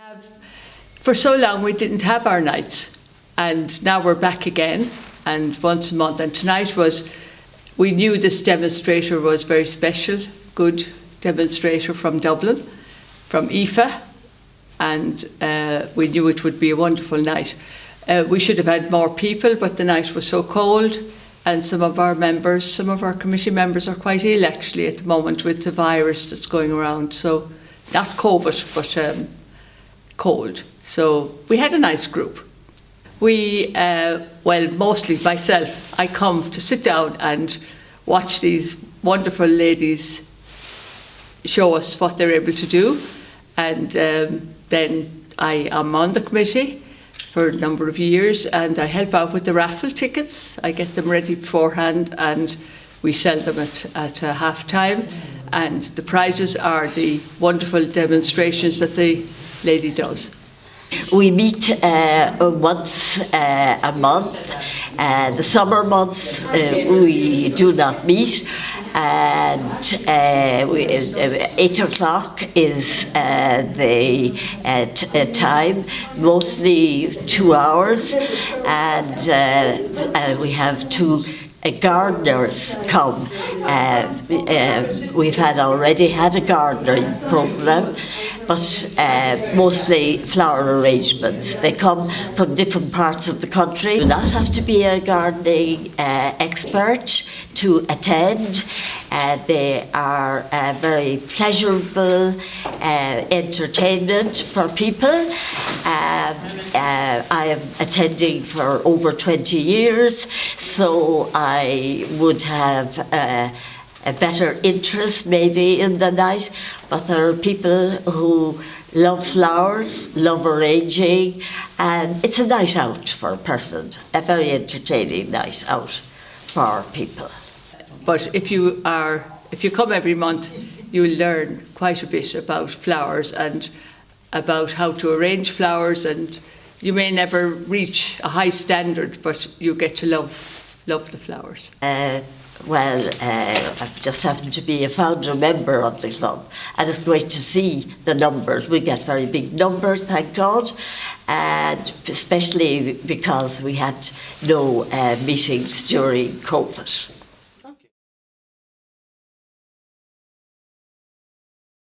have, for so long we didn't have our nights. And now we're back again and once a month. And tonight was we knew this demonstrator was very special good demonstrator from Dublin from IFA and uh, we knew it would be a wonderful night. Uh, we should have had more people but the night was so cold and some of our members some of our committee members are quite ill actually at the moment with the virus that's going around. So not COVID but um, cold. So we had a nice group. We, uh, well, mostly myself, I come to sit down and watch these wonderful ladies show us what they're able to do. And um, then I am on the committee for a number of years and I help out with the raffle tickets. I get them ready beforehand and we sell them at, at uh, half time. And the prizes are the wonderful demonstrations that the lady does. We meet uh, once uh, a month. Uh, the summer months uh, we do not meet, and uh, we, uh, eight o'clock is the time, mostly two hours, and we have two uh, gardeners come. Uh, uh, we've had already had a gardening program, but uh, mostly flower arrangements. They come from different parts of the country. You do not have to be a gardening uh, expert to attend. Uh, they are a very pleasurable entertainment for people. Um, I am attending for over 20 years, so I would have uh, a better interest maybe in the night, but there are people who love flowers, love arranging, and it's a night out for a person, a very entertaining night out for people. But if you are, if you come every month, you learn quite a bit about flowers and about how to arrange flowers and you may never reach a high standard, but you get to love love the flowers? Uh, well, uh, I just happen to be a founder member of the club, and it's great to see the numbers. We get very big numbers, thank God, and especially because we had no uh, meetings during COVID.